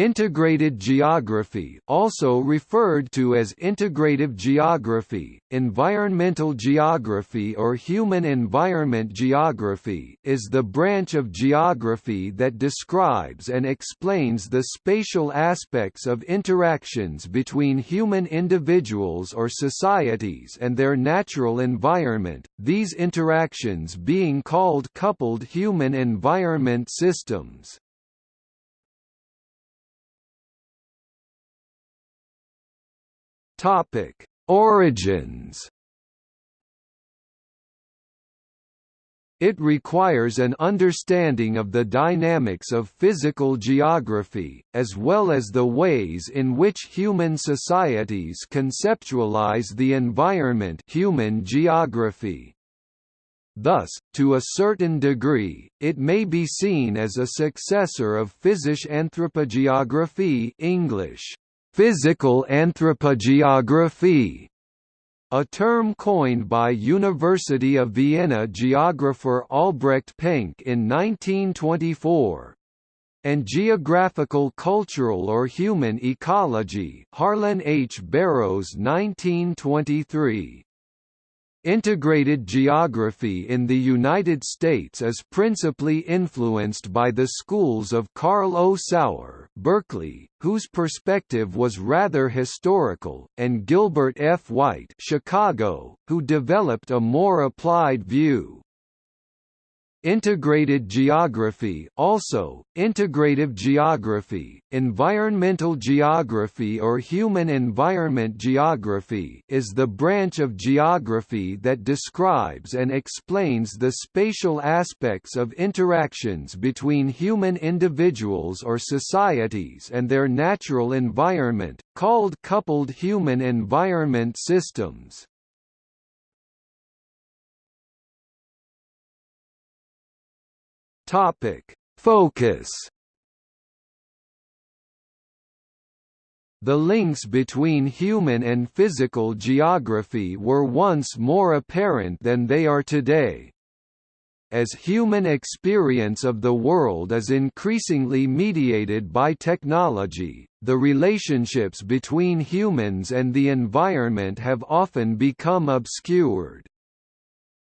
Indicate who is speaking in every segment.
Speaker 1: Integrated geography also referred to as integrative geography, environmental geography or human environment geography is the branch of geography that describes and explains the spatial aspects of interactions between human individuals or societies and their natural environment, these interactions being called coupled human environment systems. Topic: Origins. It requires an understanding of the dynamics of physical geography, as well as the ways in which human societies conceptualize the environment human geography. Thus, to a certain degree, it may be seen as a successor of Physisch Anthropogeographie English, Physical anthropogeography a term coined by University of Vienna geographer Albrecht Penck in 1924 and geographical cultural or human ecology Harlan H. Barrows 1923 Integrated geography in the United States is principally influenced by the schools of Carl O. Sauer Berkeley, whose perspective was rather historical, and Gilbert F. White Chicago, who developed a more applied view. Integrated geography also, integrative geography, environmental geography or human environment geography is the branch of geography that describes and explains the spatial aspects of interactions between human individuals or societies and their natural environment, called coupled human environment systems. Topic: Focus. The links between human and physical geography were once more apparent than they are today. As human experience of the world is increasingly mediated by technology, the relationships between humans and the environment have often become obscured.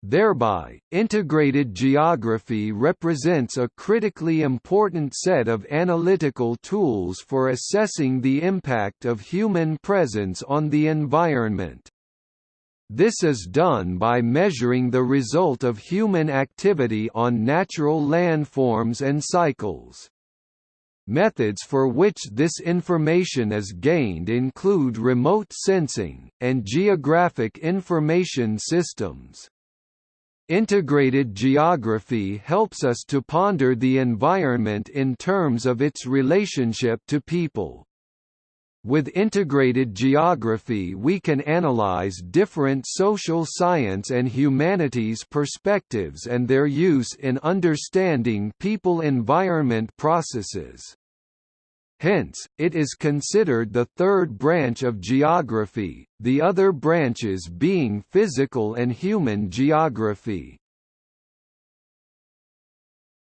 Speaker 1: Thereby, integrated geography represents a critically important set of analytical tools for assessing the impact of human presence on the environment. This is done by measuring the result of human activity on natural landforms and cycles. Methods for which this information is gained include remote sensing, and geographic information systems. Integrated geography helps us to ponder the environment in terms of its relationship to people. With integrated geography we can analyze different social science and humanities perspectives and their use in understanding people-environment processes. Hence, it is considered the third branch of geography, the other branches being physical and human geography.